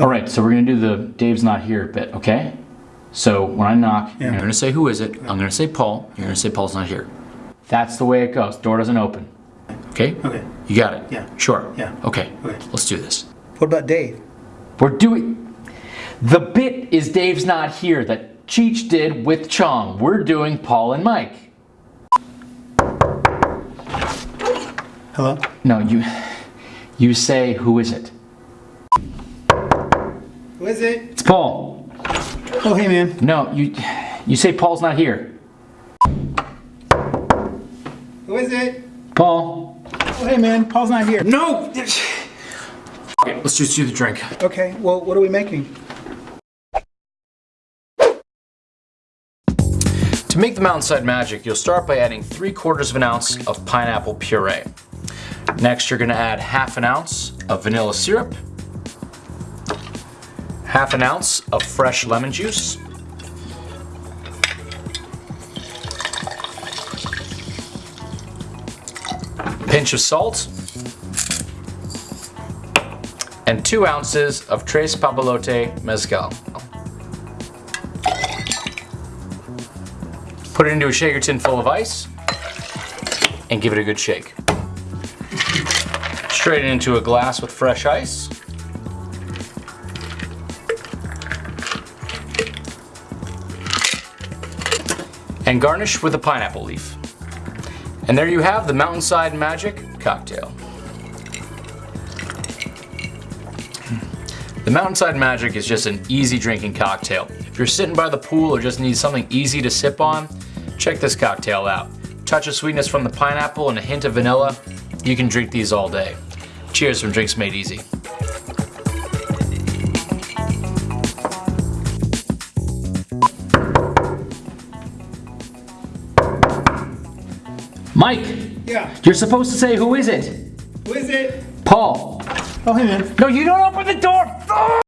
All right, so we're gonna do the Dave's not here bit, okay? So when I knock, Yeah. you're gonna say who is it? I'm gonna say Paul. You're gonna say Paul's not here. That's the way it goes. Door doesn't open. Okay? Okay. You got it? Yeah. Sure. Yeah. Okay. Okay. Let's do this. What about Dave? We're doing. The bit is Dave's not here that Cheech did with Chong. We're doing Paul and Mike. Hello? No, you. You say who is it? Who is it? It's Paul. Oh, hey, man. No, you. You say Paul's not here. Who is it? Paul. Oh, hey, man. Paul's not here. No. Okay, let's just do the drink. Okay, well, what are we making? To make the Mountainside Magic, you'll start by adding 3 quarters of an ounce of pineapple puree. Next, you're going to add half an ounce of vanilla syrup, half an ounce of fresh lemon juice, pinch of salt, and 2 ounces of Tres Papalote Mezcal. Put it into a shaker tin full of ice and give it a good shake. Straight into a glass with fresh ice. And garnish with a pineapple leaf. And there you have the Mountainside Magic cocktail. Hmm. The Mountainside Magic is just an easy drinking cocktail. If you're sitting by the pool or just need something easy to sip on, check this cocktail out. Touch of sweetness from the pineapple and a hint of vanilla, you can drink these all day. Cheers from Drinks Made Easy. Mike, Yeah. you're supposed to say who is it? Who is it? Paul. Oh, hey, man. No, you don't open the door!